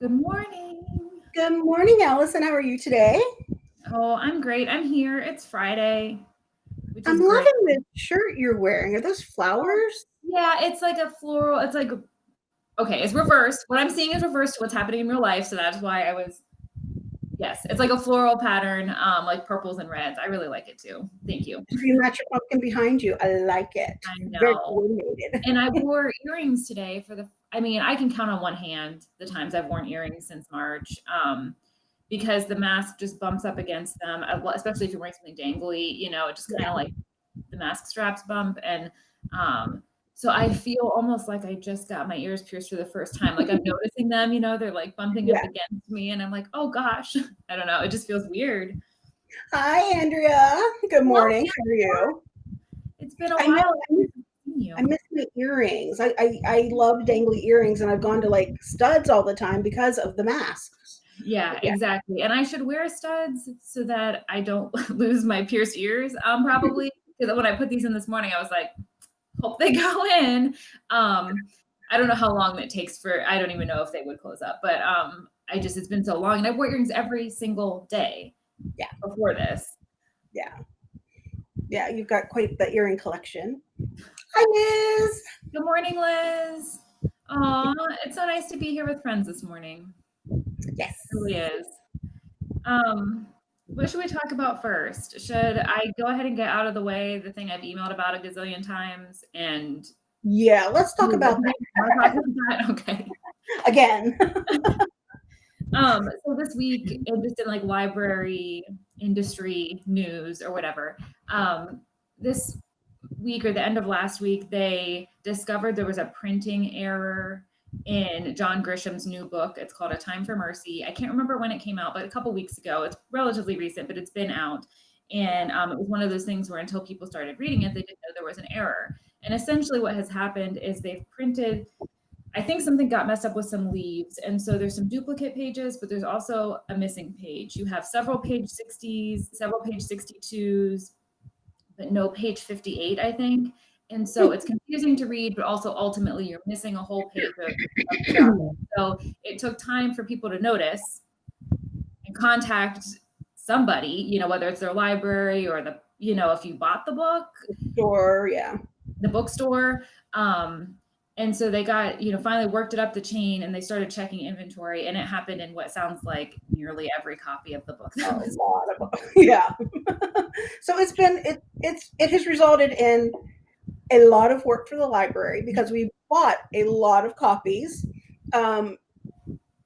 Good morning. Good morning, Allison. How are you today? Oh, I'm great. I'm here. It's Friday. I'm loving this shirt you're wearing. Are those flowers? Yeah, it's like a floral. It's like, okay, it's reversed. What I'm seeing is reversed to what's happening in real life. So that's why I was, yes, it's like a floral pattern, um, like purples and reds. I really like it too. Thank you. You match your pumpkin behind you. I like it. I know. Very coordinated. and I wore earrings today for the, I mean, I can count on one hand the times I've worn earrings since March. Um, because the mask just bumps up against them, especially if you're wearing something dangly, you know, it just kind of yeah. like the mask straps bump. And um, so I feel almost like I just got my ears pierced for the first time. Like I'm noticing them, you know, they're like bumping yeah. up against me. And I'm like, oh gosh, I don't know. It just feels weird. Hi, Andrea. Good morning. Well, How are you? It's been a I while. Know, I miss my earrings. I, I, I love dangly earrings, and I've gone to like studs all the time because of the masks. Yeah, yeah, exactly. And I should wear studs so that I don't lose my pierced ears. Um, probably because when I put these in this morning, I was like, hope they go in. Um, I don't know how long it takes for. I don't even know if they would close up, but um, I just it's been so long, and I wore earrings every single day. Yeah. Before this. Yeah. Yeah, you've got quite the earring collection. Hi, Liz. Good morning, Liz. Aw, it's so nice to be here with friends this morning. Yes. It really is. Um, what should we talk about first? Should I go ahead and get out of the way the thing I've emailed about a gazillion times and yeah, let's talk about that. okay. Again. um, so this week, just in like library industry news or whatever, um, this week or the end of last week, they discovered there was a printing error in John Grisham's new book. It's called A Time for Mercy. I can't remember when it came out, but a couple weeks ago. It's relatively recent, but it's been out. And um, it was one of those things where until people started reading it, they didn't know there was an error. And essentially, what has happened is they've printed. I think something got messed up with some leaves. And so there's some duplicate pages, but there's also a missing page. You have several page 60s, several page 62s, but no page 58, I think. And so it's confusing to read, but also ultimately you're missing a whole page of, So it took time for people to notice and contact somebody, you know, whether it's their library or the, you know, if you bought the book. Store, yeah. The bookstore. Um, and so they got, you know, finally worked it up the chain and they started checking inventory and it happened in what sounds like nearly every copy of the book. a lot of, yeah. so it's been, it, it's, it has resulted in a lot of work for the library because we bought a lot of copies. Um,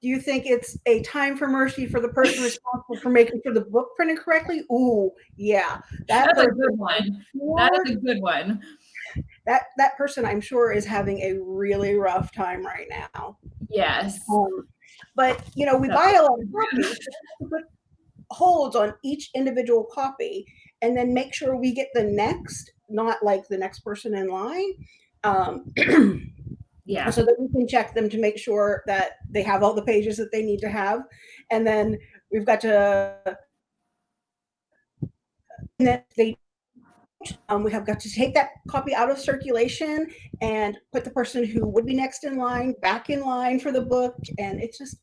do you think it's a time for mercy for the person responsible for making sure the book printed correctly? Ooh, yeah, that that's a good one. That is a good one. That that person, I'm sure, is having a really rough time right now. Yes. Um, but you know, we buy a lot of copies. put holds on each individual copy, and then make sure we get the next not like the next person in line. Um, yeah. So that we can check them to make sure that they have all the pages that they need to have. And then we've got to, and then they, um, we have got to take that copy out of circulation and put the person who would be next in line back in line for the book. And it's just,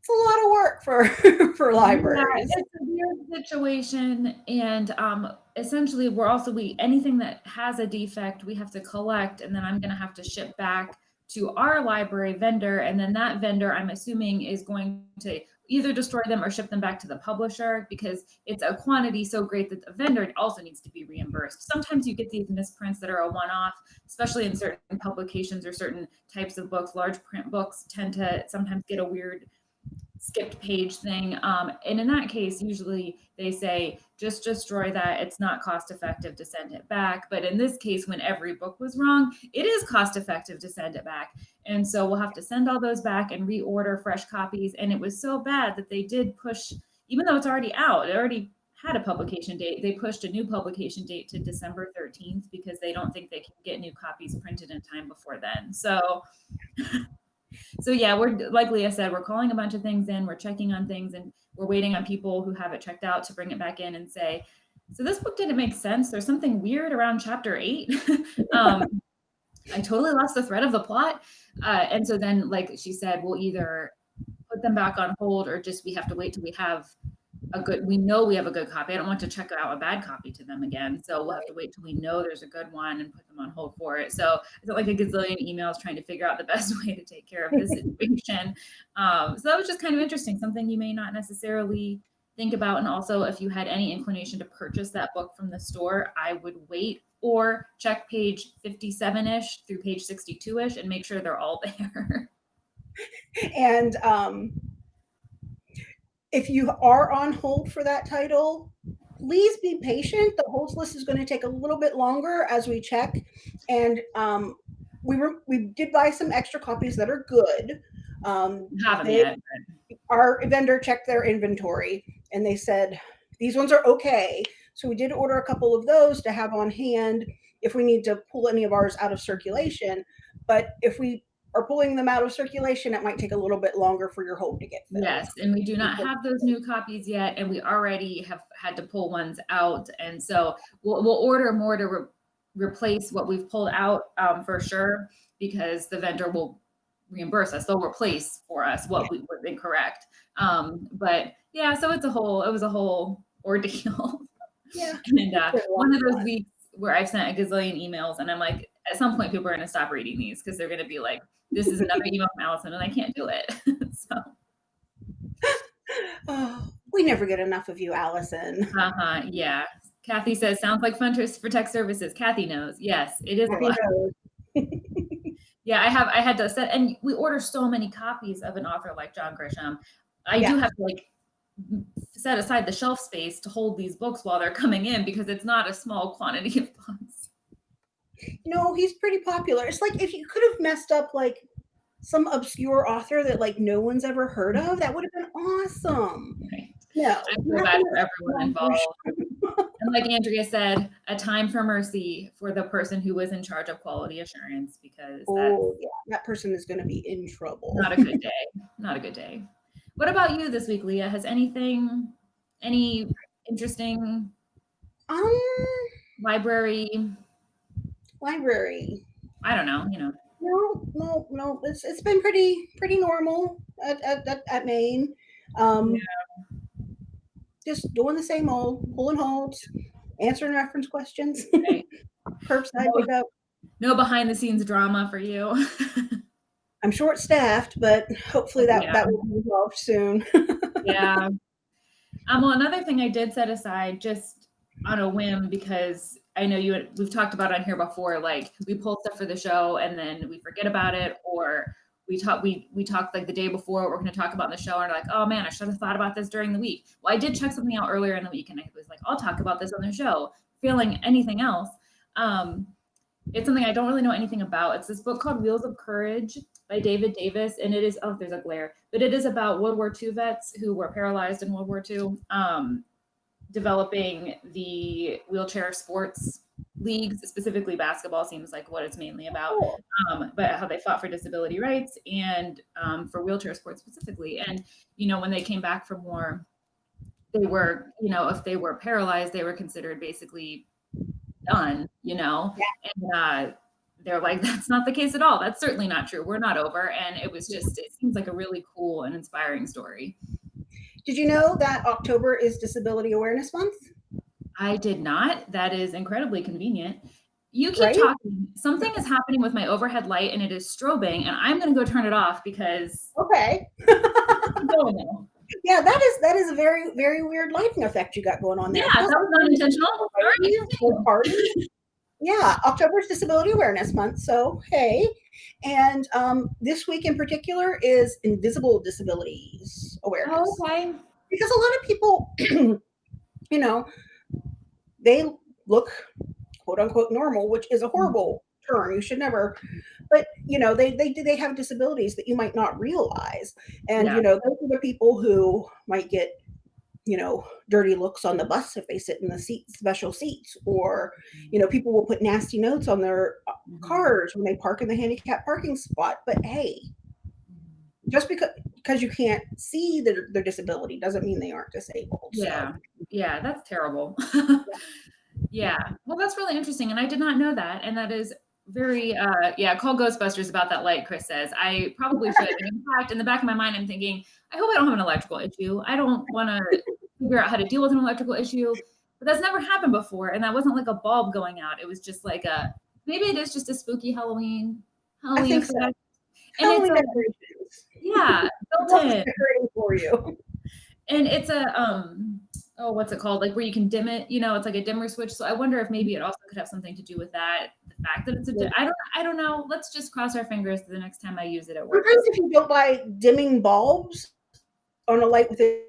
it's a lot of work for for libraries. Yeah, it's a weird situation, and um, essentially, we're also we anything that has a defect, we have to collect, and then I'm going to have to ship back to our library vendor, and then that vendor, I'm assuming, is going to either destroy them or ship them back to the publisher because it's a quantity so great that the vendor also needs to be reimbursed. Sometimes you get these misprints that are a one-off, especially in certain publications or certain types of books. Large print books tend to sometimes get a weird skipped page thing. Um, and in that case, usually they say, just destroy that. It's not cost effective to send it back. But in this case, when every book was wrong, it is cost effective to send it back. And so we'll have to send all those back and reorder fresh copies. And it was so bad that they did push, even though it's already out, it already had a publication date. They pushed a new publication date to December 13th because they don't think they can get new copies printed in time before then. So so yeah, we're like Leah said, we're calling a bunch of things in, we're checking on things, and we're waiting on people who have it checked out to bring it back in and say, so this book didn't make sense. There's something weird around chapter eight. um, I totally lost the thread of the plot. Uh, and so then, like she said, we'll either put them back on hold or just we have to wait till we have a good we know we have a good copy. I don't want to check out a bad copy to them again. So we'll have to wait till we know there's a good one and put them on hold for it. So I got like a gazillion emails trying to figure out the best way to take care of this situation. Um, so that was just kind of interesting, something you may not necessarily think about. And also if you had any inclination to purchase that book from the store, I would wait or check page 57-ish through page 62-ish and make sure they're all there. and um, if you are on hold for that title, please be patient. The holds list is going to take a little bit longer as we check. And um, we were we did buy some extra copies that are good. Um, they, yet. Our vendor checked their inventory and they said these ones are okay. So we did order a couple of those to have on hand if we need to pull any of ours out of circulation. But if we are pulling them out of circulation, it might take a little bit longer for your hold to get filled. Yes, and we do not have those new copies yet, and we already have had to pull ones out, and so we'll, we'll order more to re replace what we've pulled out um, for sure, because the vendor will reimburse us. They'll replace for us what we was incorrect. Um, but yeah, so it's a whole, it was a whole ordeal. Yeah. and uh, one of those weeks where I've sent a gazillion emails, and I'm like, at some point, people are going to stop reading these because they're going to be like, this is another email from Allison, and I can't do it. so. Oh, we never get enough of you, Allison. Uh huh. Yeah. Kathy says, sounds like fun for tech services. Kathy knows. Yes, it is Kathy a lot. yeah, I have. I had to set, and we order so many copies of an author like John Grisham. I yeah. do have to like set aside the shelf space to hold these books while they're coming in because it's not a small quantity of books. No, he's pretty popular. It's like if you could have messed up like some obscure author that like no one's ever heard of, that would have been awesome. Right. No, I feel bad for everyone involved. and like Andrea said, a time for mercy for the person who was in charge of quality assurance because oh yeah, that person is going to be in trouble. Not a good day. Not a good day. What about you this week, Leah? Has anything, any interesting um library? Library. I don't know. You know. No, no, no. It's it's been pretty pretty normal at at, at, at Maine. Um, yeah. Just doing the same old, pulling holds, answering reference questions, right. curbside no, pickup. No behind the scenes drama for you. I'm short staffed, but hopefully that, yeah. that will be resolved soon. yeah. Um, well, another thing I did set aside just on a whim because I know you we've talked about on here before, like we pull stuff for the show and then we forget about it, or we talk we we talked like the day before we're going to talk about in the show and like, oh man, I should have thought about this during the week. Well, I did check something out earlier in the week and I was like, I'll talk about this on the show. Feeling anything else. Um, it's something I don't really know anything about. It's this book called Wheels of Courage by David Davis, and it is oh, there's a glare, but it is about World War II vets who were paralyzed in World War II, um, developing the wheelchair sports leagues, specifically basketball seems like what it's mainly about, um, but how they fought for disability rights and um, for wheelchair sports specifically. And you know, when they came back from war, they were, you know, if they were paralyzed, they were considered basically done, you know, yeah. and uh, they're like, that's not the case at all. That's certainly not true. We're not over. And it was just, it seems like a really cool and inspiring story. Did you know that October is Disability Awareness Month? I did not. That is incredibly convenient. You keep right? talking. Something is happening with my overhead light and it is strobing, and I'm going to go turn it off because. Okay. yeah, that is that is a very very weird lighting effect you got going on there. Yeah, that was not intentional. Pardon yeah, October is Disability Awareness Month. So, hey. And um, this week in particular is Invisible Disabilities Awareness. Oh, okay. Because a lot of people, you know, they look quote unquote normal, which is a horrible term. You should never, but you know, they they they have disabilities that you might not realize. And yeah. you know, those are the people who might get you know, dirty looks on the bus if they sit in the seat, special seats, or, you know, people will put nasty notes on their uh, mm-hmm. cars when they park in the handicap parking spot. But hey, just because because you can't see their, their disability doesn't mean they aren't disabled. Yeah, yeah, that's terrible. yeah, well, that's really interesting, and I did not know that, and that is very uh yeah call ghostbusters about that light chris says i probably should and in fact in the back of my mind i'm thinking i hope i don't have an electrical issue i don't want to figure out how to deal with an electrical issue but that's never happened before and that wasn't like a bulb going out it was just like a maybe it is just a spooky halloween halloween I think so. effect. Halloween it's a, yeah built in for you. and it's a um oh what's it called? Like where you can dim it you know it's like a dimmer switch. So i wonder if maybe it also could have something to do with that the fact that it's a di- i don't i don't know. Let's just cross our fingers the next time i use it at work. Sometimes if you don't buy dimming bulbs on a light with it,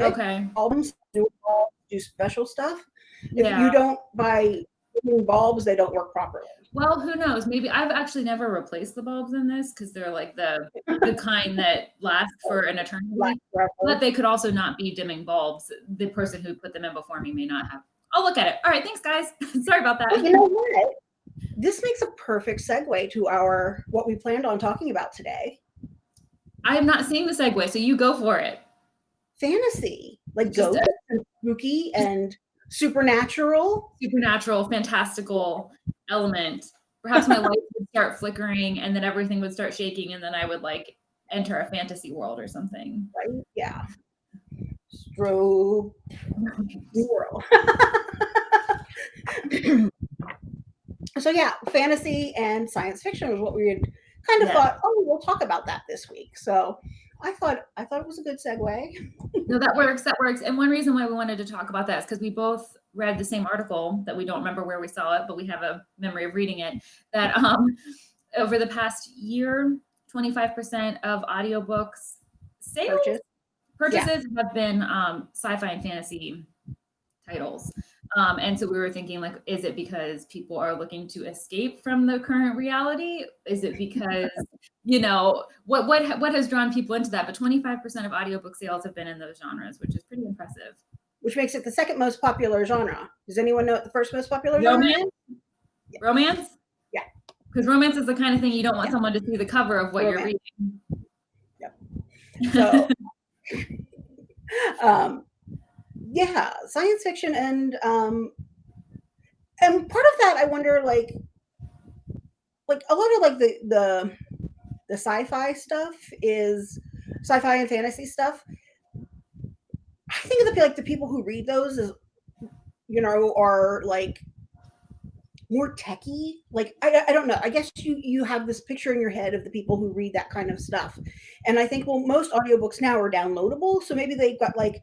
okay. bulbs, bulbs do special stuff. If yeah. you don't buy dimming bulbs, they don't work properly. Well who knows? Maybe i've actually never replaced the bulbs in this because they're like the the kind that last for an eternity. But they could also not be dimming bulbs. The person who put them in before me may not have. I'll look at it. All right thanks guys. Sorry about that. You know what? This makes a perfect segue to our what we planned on talking about today. i am not seeing the segue so you go for it. Fantasy, like ghosts and spooky and supernatural. supernatural, fantastical element. Perhaps my lights would start flickering and then everything would start shaking, and then I would like enter a fantasy world or something. Right? Yeah. Strobe world. so yeah, fantasy and science fiction was what we had kind of Yeah. thought. Oh, we'll talk about that this week. So I thought I thought it was a good segue. No, that works. That works. And one reason why we wanted to talk about that is because we both read the same article that we don't remember where we saw it, but we have a memory of reading it. That um, over the past year, 25% of audiobooks sales Purchase. purchases have been um, sci-fi and fantasy titles. Um, and so we were thinking like is it because people are looking to escape from the current reality? Is it because you know what what what has drawn people into that? But 25% of audiobook sales have been in those genres which is pretty impressive which makes it the second most popular genre. Does anyone know what the first most popular genre? is? romance romance Yeah. because romance is the kind of thing you don't want Yeah. someone to see the cover of what Romance. you're reading Yep. So, um, yeah, science fiction and um, and part of that, I wonder, like, like a lot of like the the the sci-fi stuff is sci-fi and fantasy stuff. I think of the like the people who read those is, you know, are like more techie. Like I, I don't know. I guess you you have this picture in your head of the people who read that kind of stuff. And I think well most audiobooks now are downloadable, so maybe they've got like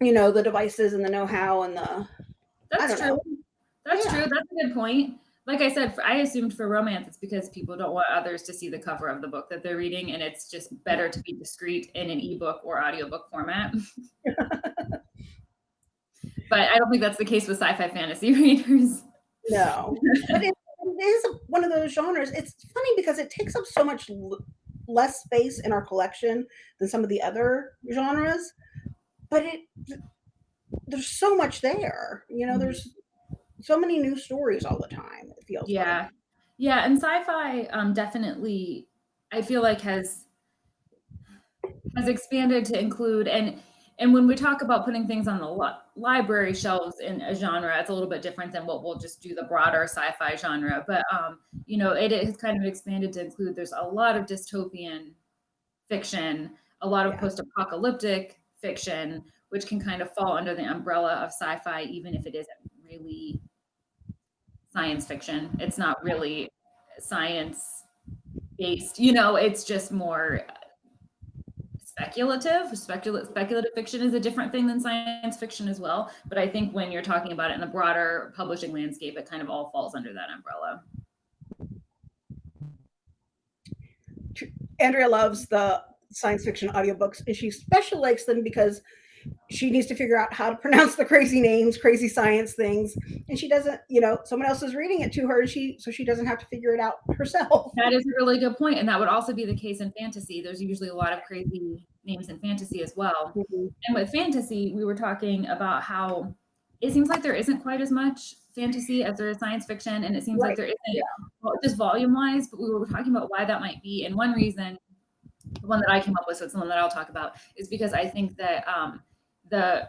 you know the devices and the know-how and the that's true know. That's Yeah. true. That's a good point. Like I said, I assumed for romance, it's because people don't want others to see the cover of the book that they're reading, and it's just better to be discreet in an ebook or audiobook format. but I don't think that's the case with sci-fi fantasy readers. no. but it, it is one of those genres. It's funny because it takes up so much l- less space in our collection than some of the other genres, but it there's so much there. You know, Mhm. there's so many new stories all the time. It feels Yeah, like. yeah, and sci-fi um, definitely, I feel like has has expanded to include and and when we talk about putting things on the li- library shelves in a genre, it's a little bit different than what we'll just do the broader sci-fi genre. But um, you know, it has kind of expanded to include. There's a lot of dystopian fiction, a lot of Yeah. post-apocalyptic fiction, which can kind of fall under the umbrella of sci-fi, even if it isn't really science fiction. It's not really science based. You know, it's just more speculative. Speculative speculative fiction is a different thing than science fiction as well. But I think when you're talking about it in the broader publishing landscape, it kind of all falls under that umbrella. Andrea loves the science fiction audiobooks and she especially likes them because she needs to figure out how to pronounce the crazy names, crazy science things, and she doesn't, you know, someone else is reading it to her and she so she doesn't have to figure it out herself. That is a really good point, and that would also be the case in fantasy. There's usually a lot of crazy names in fantasy as well. And with fantasy, we were talking about how it seems like there isn't quite as much fantasy as there is science fiction, and it seems Right. like there isn't well, just volume wise. But we were talking about why that might be, and one reason, the one that I came up with, so it's the one that I'll talk about, is because I think that um, the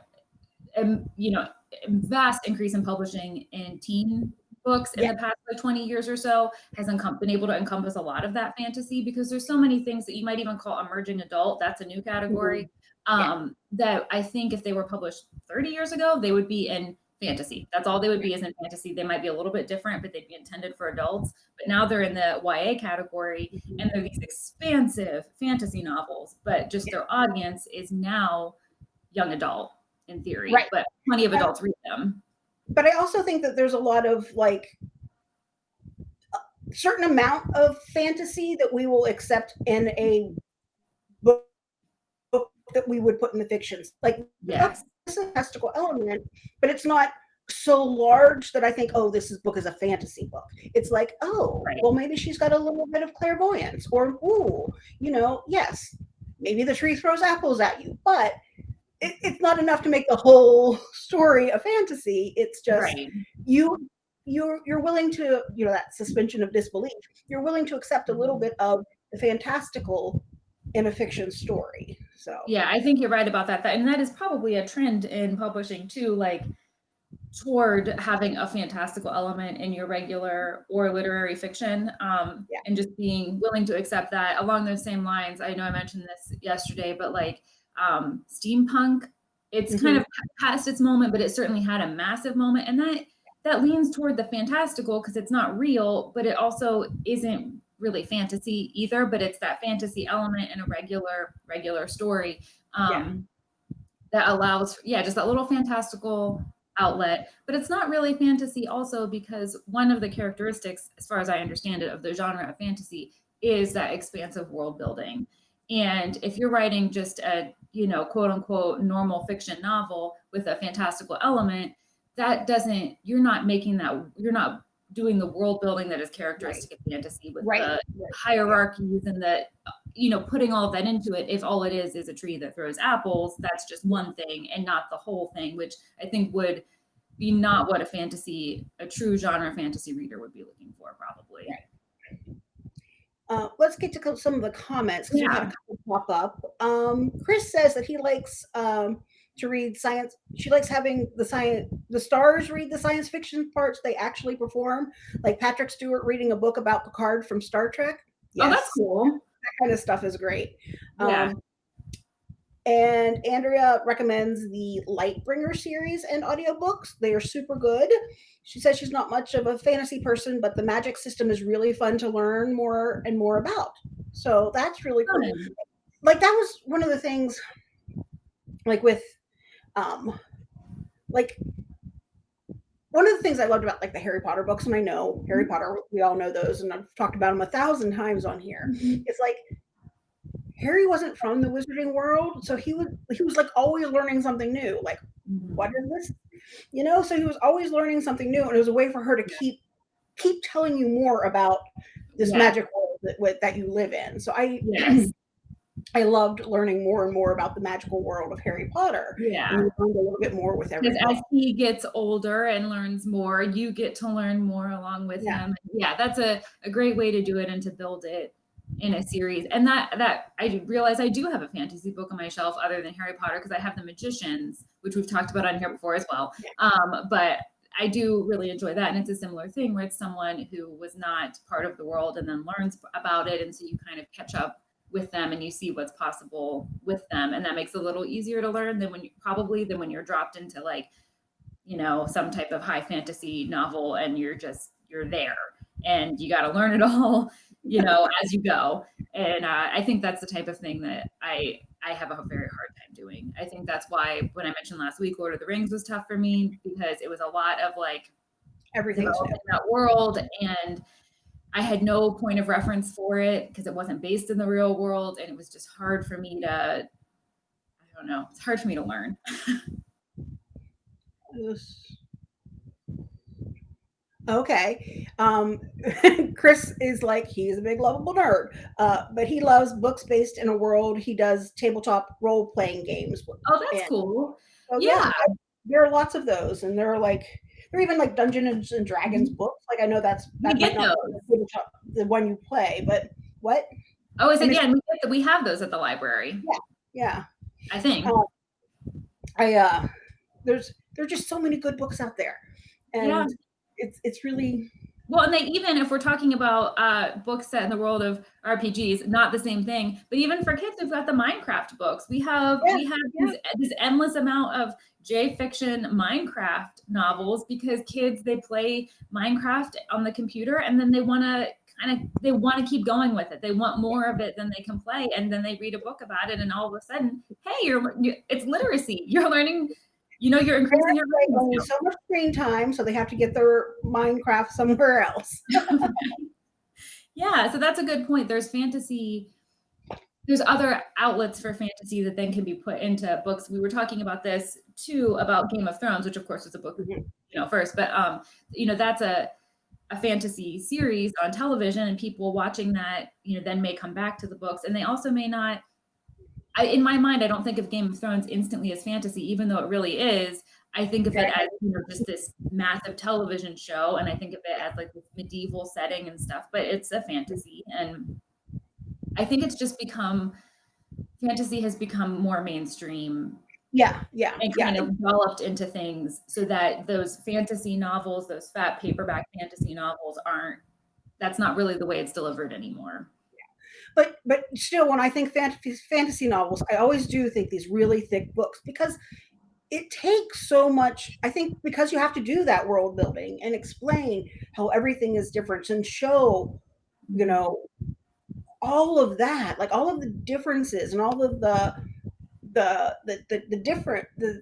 um, you know vast increase in publishing in teen books in yeah. the past like 20 years or so has been able to encompass a lot of that fantasy because there's so many things that you might even call emerging adult. That's a new category. Mm-hmm. Um, yeah. That I think if they were published 30 years ago, they would be in fantasy. That's all they would be is in fantasy. They might be a little bit different, but they'd be intended for adults. But now they're in the YA category mm-hmm. and they're these expansive fantasy novels, but just their audience is now young adult in theory. Right. But plenty of adults read them. But I also think that there's a lot of like a certain amount of fantasy that we will accept in a book, book that we would put in the fictions. Like yes that's a fantastical element, but it's not so large that I think, oh, this is book is a fantasy book. It's like, oh, right. well, maybe she's got a little bit of clairvoyance, or ooh, you know, yes, maybe the tree throws apples at you, but it, it's not enough to make the whole story a fantasy. It's just right. you you're you're willing to you know that suspension of disbelief. You're willing to accept a little bit of the fantastical in a fiction story. So yeah, I think you're right about that. That And that is probably a trend in publishing too, like toward having a fantastical element in your regular or literary fiction um, yeah. and just being willing to accept that along those same lines i know i mentioned this yesterday but like um, steampunk it's mm-hmm. kind of past its moment but it certainly had a massive moment and that that leans toward the fantastical because it's not real but it also isn't really fantasy either, but it's that fantasy element in a regular regular story um, yeah. that allows, yeah, just that little fantastical outlet. But it's not really fantasy also because one of the characteristics, as far as I understand it, of the genre of fantasy is that expansive world building. And if you're writing just a, you know, quote unquote normal fiction novel with a fantastical element, that doesn't, you're not making that, you're not doing the world building that is characteristic right. of fantasy with right. the right. hierarchies and the you know putting all that into it if all it is is a tree that throws apples that's just one thing and not the whole thing which i think would be not what a fantasy a true genre fantasy reader would be looking for probably uh, let's get to some of the comments because yeah. we had a couple pop up. Um, Chris says that he likes um, to read science. She likes having the science, the stars read the science fiction parts they actually perform, like Patrick Stewart reading a book about Picard from Star Trek. Yes. Oh, that's cool. That kind of stuff is great. Yeah. Um, and Andrea recommends the Lightbringer series and audiobooks. They are super good. She says she's not much of a fantasy person, but the magic system is really fun to learn more and more about. So that's really cool. Like that was one of the things like with um like one of the things I loved about like the Harry Potter books, and I know Harry mm-hmm. Potter, we all know those, and I've talked about them a thousand times on here. Mm-hmm. It's like Harry wasn't from the wizarding world, so he was he was like always learning something new. Like, mm-hmm. what is this? You know, so he was always learning something new, and it was a way for her to keep keep telling you more about this yeah. magic world that, that you live in. So I yes. I loved learning more and more about the magical world of Harry Potter. Yeah. And learned a little bit more with everyone. As he gets older and learns more, you get to learn more along with yeah. him. Yeah, that's a, a great way to do it and to build it in a series. And that that I realize I do have a fantasy book on my shelf other than Harry Potter because I have the Magicians, which we've talked about on here before as well. Um, but I do really enjoy that. And it's a similar thing where it's someone who was not part of the world and then learns about it. And so you kind of catch up with them and you see what's possible with them and that makes it a little easier to learn than when you probably than when you're dropped into like you know some type of high fantasy novel and you're just you're there and you got to learn it all you know as you go and uh, i think that's the type of thing that i i have a very hard time doing i think that's why when i mentioned last week lord of the rings was tough for me because it was a lot of like everything in that world and I had no point of reference for it because it wasn't based in the real world. And it was just hard for me to, I don't know, it's hard for me to learn. Okay. Um, Chris is like, he's a big lovable nerd, uh, but he loves books based in a world. He does tabletop role playing games. Oh, that's and, cool. So yeah. There are lots of those, and they're like, there are even like Dungeons and Dragons mm-hmm. books. Like I know that's that get those. the one you play, but what? Oh, is again we get the, we have those at the library. Yeah, yeah. I think. Uh, I uh, there's there are just so many good books out there, and yeah. It's it's really well, and they even if we're talking about uh, books set in the world of RPGs, not the same thing. But even for kids, we've got the Minecraft books. We have Yeah, we have yeah. this endless amount of J fiction Minecraft novels because kids they play Minecraft on the computer and then they want to kind of they want to keep going with it. They want more of it than they can play, and then they read a book about it, and all of a sudden, hey, you're, you it's literacy. You're learning. You know, you're increasing your They reading only skills. so much screen time, so they have to get their Minecraft somewhere else. Yeah, so that's a good point. There's fantasy there's other outlets for fantasy that then can be put into books. We were talking about this too about Game of Thrones, which of course was a book, Mhm. you know, first, but um, you know, that's a a fantasy series on television and people watching that, you know, then may come back to the books and they also may not I in my mind I don't think of Game of Thrones instantly as fantasy even though it really is. I think of it as you know just this massive television show and I think of it as like this medieval setting and stuff, but it's a fantasy and I think it's just become fantasy has become more mainstream Yeah, yeah, and yeah. kind of developed into things so that those fantasy novels, those fat paperback fantasy novels aren't that's not really the way it's delivered anymore. But but still, when I think fantasy fantasy novels, I always do think these really thick books because it takes so much. I think because you have to do that world building and explain how everything is different and show, you know, all of that, like all of the differences and all of the the the the, the different the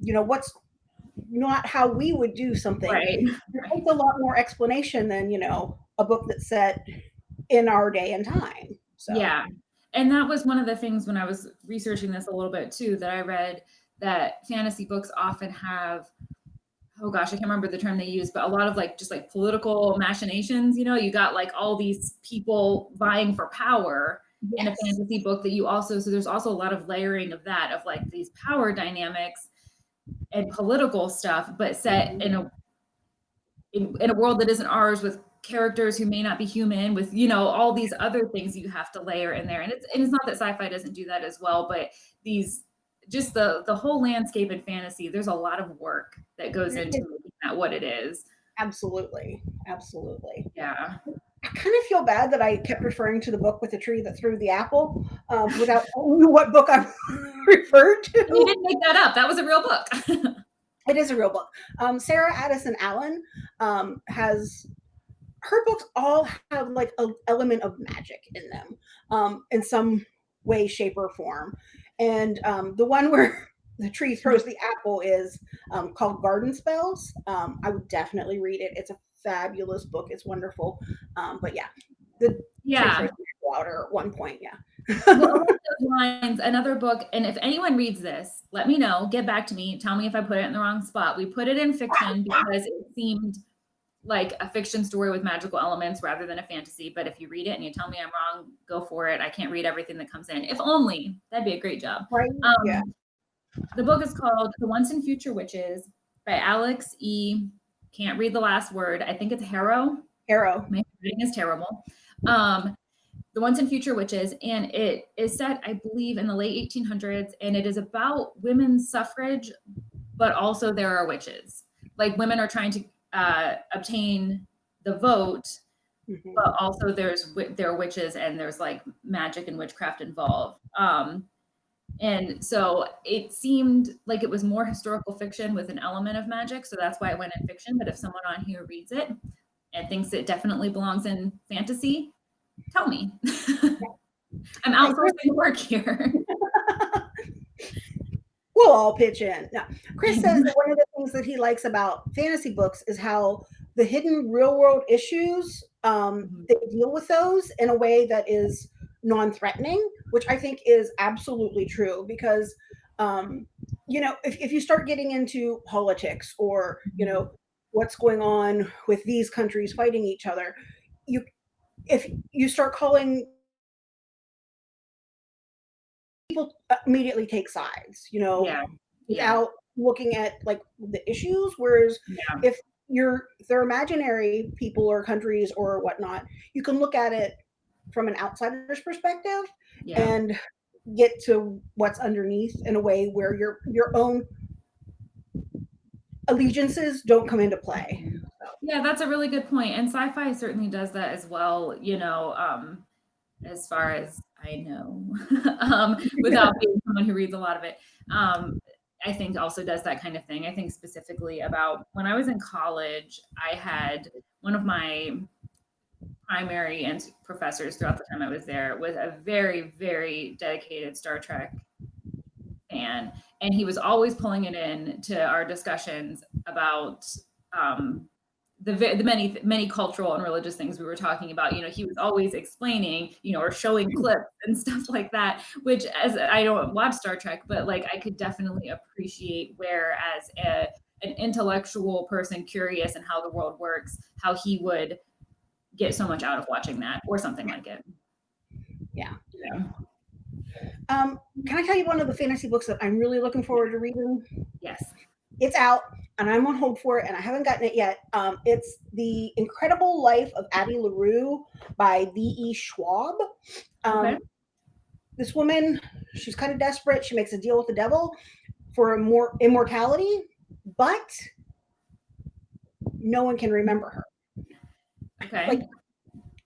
you know what's not how we would do something. Right. It takes a lot more explanation than you know a book that's set in our day and time. So Yeah. And that was one of the things when I was researching this a little bit too that I read that fantasy books often have oh gosh, I can't remember the term they use, but a lot of like just like political machinations, you know, you got like all these people vying for power in a fantasy book that you also so there's also a lot of layering of that of like these power dynamics and political stuff, but set in a in, in a world that isn't ours with characters who may not be human with you know all these other things you have to layer in there. And it's and it's not that sci-fi doesn't do that as well but these just the the whole landscape in fantasy there's a lot of work that goes into making that what it is. Absolutely, absolutely. yeah. I kind of feel bad that I kept referring to the book with the tree that threw the apple um, without you what book I referred to. you didn't make that up. That was a real book. It is a real book. Um, Sarah Addison Allen um, has her books all have like an element of magic in them um, in some way, shape, or form. And um, the one where the tree throws the apple is um, called Garden Spells. Um, I would definitely read it. It's a fabulous book. It's wonderful. Um, but yeah, the yeah throws the apple out at one point. Yeah. well, lines, another book, and if anyone reads this, let me know. Get back to me. Tell me if I put it in the wrong spot. We put it in fiction because it seemed like a fiction story with magical elements rather than a fantasy. But if you read it and you tell me I'm wrong, go for it. I can't read everything that comes in. If only that'd be a great job. Right. Um, yeah. The book is called The Once and Future Witches by Alix E. Can't read the last word. I think it's Harrow Harrow. my reading is terrible. Um, the Once and Future Witches, and it is set, I believe, in the late 1800s, and it is about women's suffrage, but also there are witches. Like women are trying to uh, obtain the vote, Mhm. but also there's there are witches and there's like magic and witchcraft involved. Um, and so it seemed like it was more historical fiction with an element of magic, so that's why it went in fiction. But if someone on here reads it and thinks it definitely belongs in fantasy, tell me. I'm outsourcing work here. we'll all pitch in. No, Chris says that one of the things that he likes about fantasy books is how the hidden real world issues um, Mhm. they deal with those in a way that is non-threatening, which I think is absolutely true because um, you know if, if you start getting into politics or you know what's going on with these countries fighting each other, you if you start calling people immediately take sides, you know, Yeah. Yeah. without looking at like the issues. Whereas Yeah. if you're they're imaginary people or countries or whatnot, you can look at it from an outsider's perspective Yeah. and get to what's underneath in a way where your your own allegiances don't come into play. Yeah, that's a really good point, and sci-fi certainly does that as well, you know, um, as far as I know, um, without being someone who reads a lot of it. Um, I think also does that kind of thing. I think specifically about when I was in college, I had one of my primary and professors throughout the time I was there was a very, very dedicated Star Trek fan. And he was always pulling it in to our discussions about um, the, the many many cultural and religious things we were talking about you know he was always explaining you know or showing clips and stuff like that which as i don't watch star trek but like i could definitely appreciate where as a, an intellectual person curious in how the world works how he would get so much out of watching that or something like it. Yeah. Yeah. Um, can i tell you one of the fantasy books that i'm really looking forward to reading? Yes it's out and I'm on hold for it, and I haven't gotten it yet. Um, it's The Incredible Life of Addie LaRue by V.E. Schwab. Um, okay. This woman, she's kind of desperate. She makes a deal with the devil for more immortality, but no one can remember her. Okay. Like,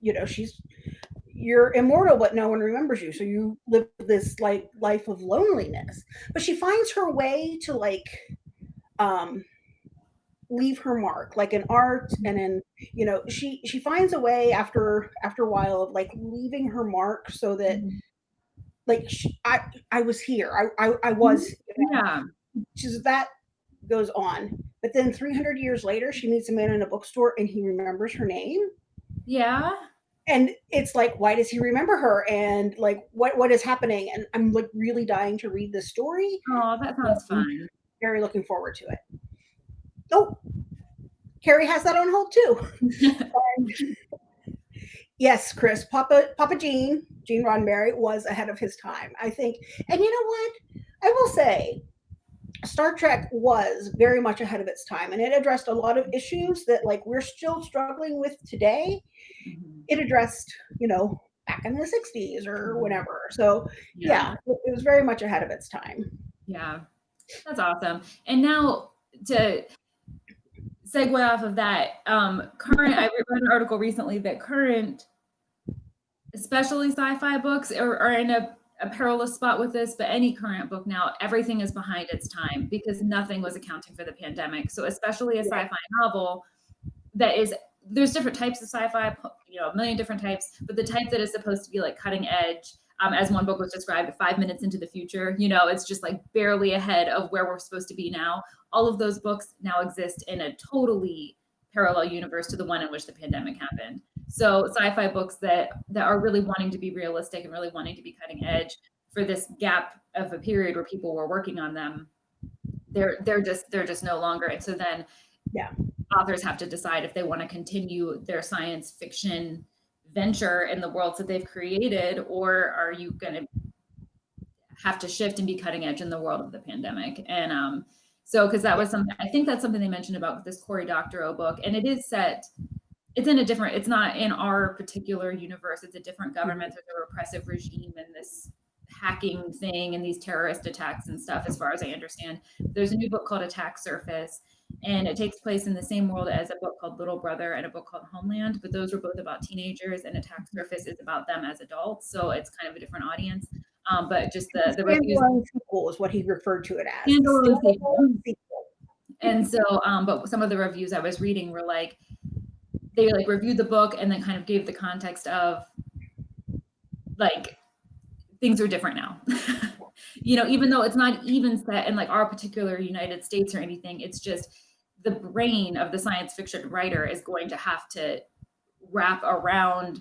you know, she's you're immortal, but no one remembers you. So you live this like life of loneliness. But she finds her way to like um leave her mark like in art and in you know she she finds a way after after a while of like leaving her mark so that mm-hmm. like she, i i was here. I i, I was yeah. She's that goes on. But then 300 years later she meets a man in a bookstore and he remembers her name. Yeah. And it's like why does he remember her? And like what what is happening? And i'm like really dying to read this story. Oh that sounds fun very looking forward to it oh, Carrie has that on hold too. yes, Chris, Papa Papa Gene, Gene Roddenberry was ahead of his time, I think. And you know what? I will say Star Trek was very much ahead of its time and it addressed a lot of issues that like we're still struggling with today. Mm-hmm. It addressed, you know, back in the 60s or mm-hmm. whatever. So, yeah, yeah it was very much ahead of its time. Yeah. That's awesome. And now to segue off of that, um, current, I read an article recently that current, especially sci-fi books are, are in a, a perilous spot with this, but any current book now, everything is behind its time because nothing was accounting for the pandemic. So especially a sci-fi novel that is, there's different types of sci-fi, you know, a million different types, but the type that is supposed to be like cutting edge, um, as one book was described, five minutes into the future. You know, it's just like barely ahead of where we're supposed to be now all of those books now exist in a totally parallel universe to the one in which the pandemic happened. So sci-fi books that that are really wanting to be realistic and really wanting to be cutting edge for this gap of a period where people were working on them, they're they're just they're just no longer. And so then yeah, authors have to decide if they want to continue their science fiction venture in the worlds that they've created, or are you going to have to shift and be cutting edge in the world of the pandemic? And um, so, because that was something, I think that's something they mentioned about this Cory Doctorow book, and it is set, it's in a different, it's not in our particular universe. It's a different government. There's a repressive regime and this hacking thing and these terrorist attacks and stuff, as far as I understand. There's a new book called Attack Surface, and it takes place in the same world as a book called Little Brother and a book called Homeland, but those were both about teenagers, and Attack Surface is about them as adults. So it's kind of a different audience. Um, but just the the reviews sequel is what he referred to it as. Standalone sequel. And so, um, but some of the reviews I was reading were like they like reviewed the book and then kind of gave the context of like things are different now. you know, even though it's not even set in like our particular United States or anything, it's just the brain of the science fiction writer is going to have to wrap around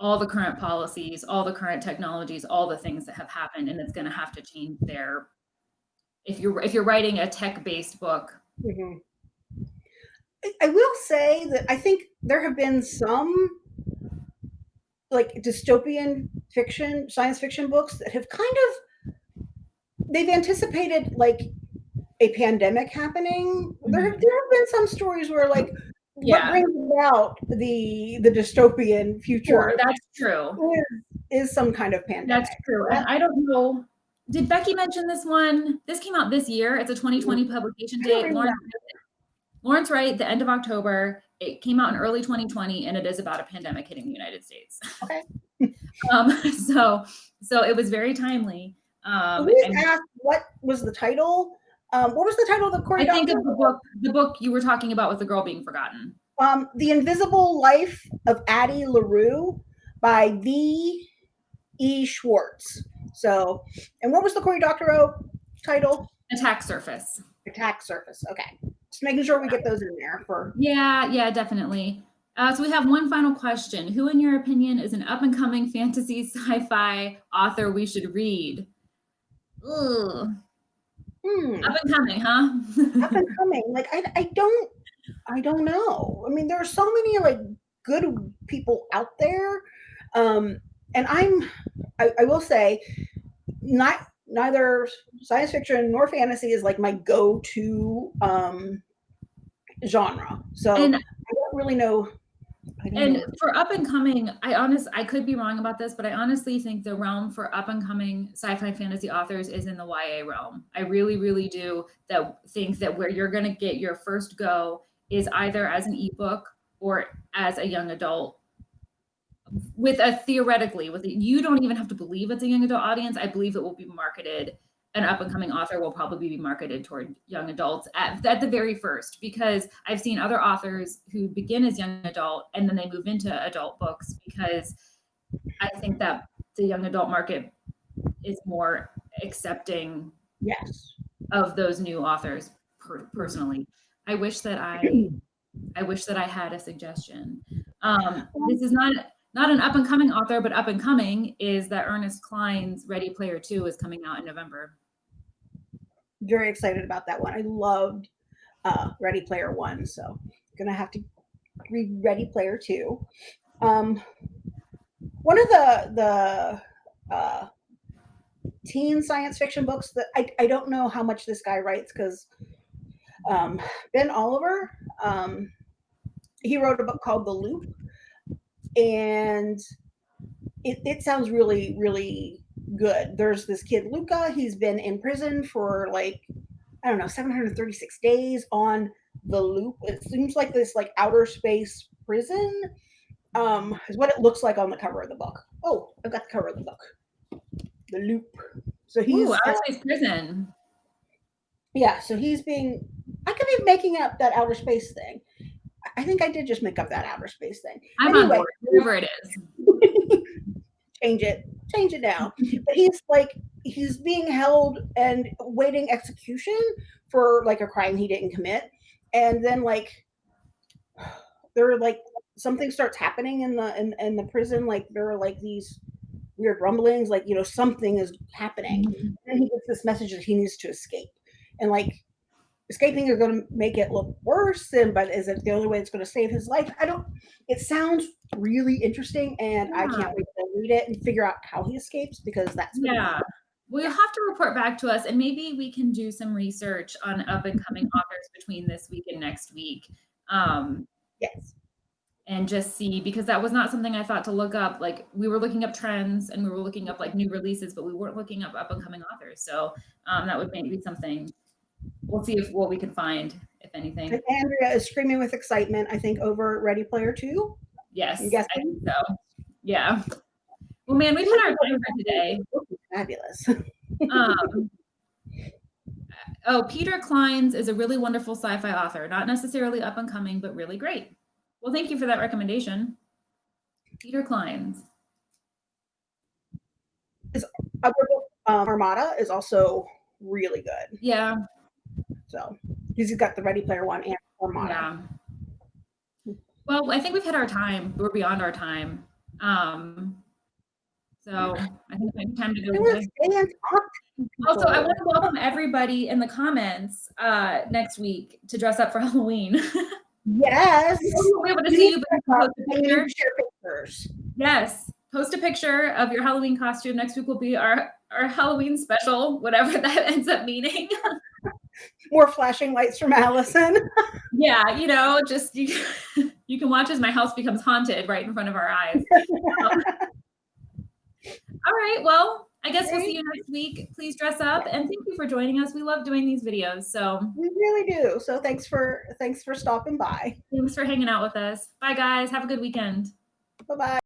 all the current policies, all the current technologies, all the things that have happened, and it's going to have to change their. If you're if you're writing a tech-based book, mm-hmm. I will say that I think there have been some like dystopian fiction, science fiction books that have kind of they've anticipated like a pandemic happening. Mm-hmm. There, have, there have been some stories where like yeah. what brings about the the dystopian future sure, that's true is, is, some kind of pandemic that's true and i don't know did becky mention this one this came out this year it's a 2020 publication date lauren, Lawrence Wright, the end of October. It came out in early 2020, and it is about a pandemic hitting the United States. Okay. um, so, so it was very timely. Um, and asked what was the title. Um, what was the title of the Cory I think of the book, the book you were talking about with the girl being forgotten. um, The Invisible Life of Addie LaRue by V. E. Schwartz. So, and what was the Cory Doctorow title? Attack Surface. Attack Surface. Okay. Just making sure we get those in there for. Yeah, yeah, definitely. Uh, so we have one final question. Who, in your opinion, is an up and coming fantasy sci-fi author we should read? Ugh. Hmm. Up and coming, huh? Up and coming. Like I, I don't, I don't know. I mean, there are so many like good people out there, um, and I'm, I, I will say, not neither science fiction nor fantasy is like my go-to um, genre. So and I don't really know. Don't and know. for up and coming, I honest I could be wrong about this, but I honestly think the realm for up and coming sci-fi fantasy authors is in the YA realm. I really, really do that think that where you're gonna get your first go is either as an ebook or as a young adult with a theoretically with you don't even have to believe it's a young adult audience. I believe it will be marketed an up and coming author will probably be marketed toward young adults at, at the very first because i've seen other authors who begin as young adult and then they move into adult books because i think that the young adult market is more accepting yes. of those new authors per- personally. I wish that i i wish that i had a suggestion. Um, this is not not an up and coming author but up and coming is that Ernest Cline's ready player 2 is coming out in november Very excited about that one. I loved uh, Ready Player One, so gonna have to read Ready Player Two. Um, one of the the uh, teen science fiction books that I, I don't know how much this guy writes because um, Ben Oliver um, he wrote a book called The Loop, and it, it sounds really really good. There's this kid Luca. He's been in prison for like I don't know 736 days on the loop. It seems like this like outer space prison um, is what it looks like on the cover of the book. Oh, I've got the cover of the book. The loop. So he's Ooh, uh, outer space prison yeah. So he's being. I could be making up that outer space thing. I- think I did just make up that outer space thing. i'm on Anyway. board whatever it is change it, change it now. But he's like he's being held and waiting execution for like a crime he didn't commit, and then like there are like something starts happening in the in, in the prison. Like there are like these weird rumblings, like you know something is happening. Mm-hmm. And he gets this message that he needs to escape, and like escaping is going to make it look worse. And but is it the only way it's going to save his life? I don't. It sounds really interesting, and I can't wait to read it and figure out how he escapes because that's Yeah. Well, you'll have to report back to us, and maybe we can do some research on up and coming authors between this week and next week, um, yes. and just see because that was not something I thought to look up. Like we were looking up trends and we were looking up like new releases, but we weren't looking up up and coming authors. So um, that would maybe be something. We'll see if what we can find, if anything. And Andrea is screaming with excitement. I think over Ready Player Two. Yes, I think so. Yeah. Well, man, we've had our time for today. Fabulous. um, oh, Peter Cline's is a really wonderful sci-fi author, not necessarily up and coming, but really great. Well, thank you for that recommendation. Peter Cline's. Book, um, Armada is also really good. Yeah, So he's got the Ready Player One and Armada. yeah. Well, I think we've hit our time. We're beyond our time. Um, so I think it's time to go. To was bed. and talk to Also, I want to welcome everybody in the comments uh, next week to dress up for Halloween. yes. we be able to see you, but post a picture. pictures. Yes. Post a picture of your Halloween costume. Next week will be our, our Halloween special, whatever that ends up meaning. More flashing lights from Allison. yeah, you know, just you, you can watch as my house becomes haunted right in front of our eyes. all right. Well, I guess we'll see you next week. Please dress up and thank you for joining us. We love doing these videos. So We really do. So thanks for thanks for stopping by. thanks for hanging out with us. Bye, guys. Have a good weekend. Bye bye.